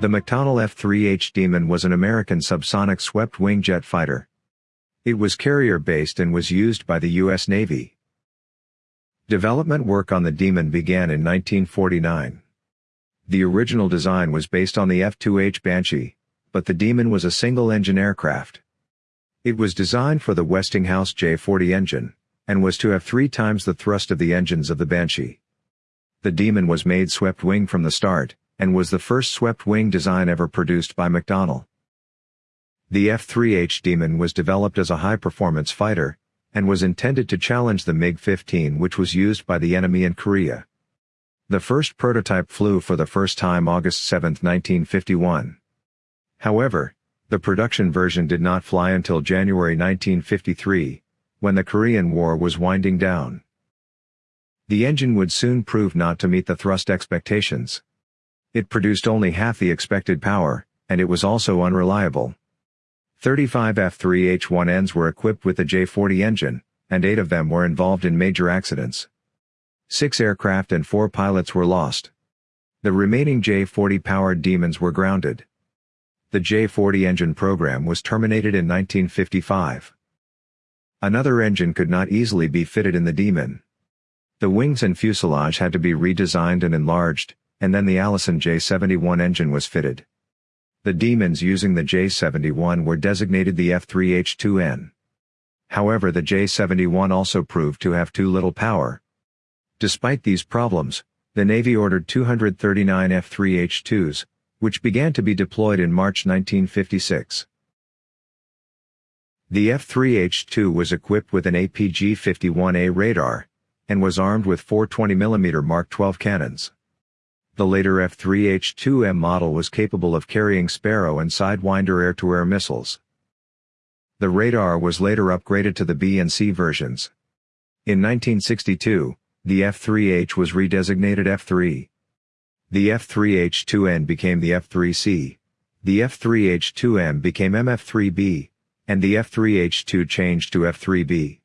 The McDonnell F-3H Demon was an American subsonic swept-wing jet fighter. It was carrier-based and was used by the U.S. Navy. Development work on the Demon began in 1949. The original design was based on the F-2H Banshee, but the Demon was a single-engine aircraft. It was designed for the Westinghouse J-40 engine, and was to have three times the thrust of the engines of the Banshee. The Demon was made swept-wing from the start, and was the first swept-wing design ever produced by McDonnell. The F-3H Demon was developed as a high-performance fighter, and was intended to challenge the MiG-15 which was used by the enemy in Korea. The first prototype flew for the first time August 7, 1951. However, the production version did not fly until January 1953, when the Korean War was winding down. The engine would soon prove not to meet the thrust expectations. It produced only half the expected power, and it was also unreliable. 35 F-3H-1Ns were equipped with the J-40 engine, and eight of them were involved in major accidents. Six aircraft and four pilots were lost. The remaining J-40-powered Demons were grounded. The J-40 engine program was terminated in 1955. Another engine could not easily be fitted in the Demon. The wings and fuselage had to be redesigned and enlarged, and then the Allison J-71 engine was fitted. The demons using the J-71 were designated the F-3H-2N. However the J-71 also proved to have too little power. Despite these problems, the Navy ordered 239 F-3H-2s, which began to be deployed in March 1956. The F-3H-2 was equipped with an APG-51A radar, and was armed with four 20mm Mark 12 cannons. The later F-3H-2M model was capable of carrying Sparrow and Sidewinder air-to-air missiles. The radar was later upgraded to the B and C versions. In 1962, the F-3H was redesignated F-3. The F-3H-2N became the F-3C. The F-3H-2M became MF-3B, and the F-3H-2 changed to F-3B.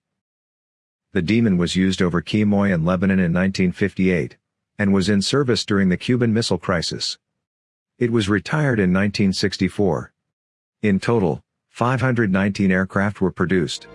The Demon was used over Quemoy and Lebanon in 1958 and was in service during the Cuban Missile Crisis. It was retired in 1964. In total, 519 aircraft were produced.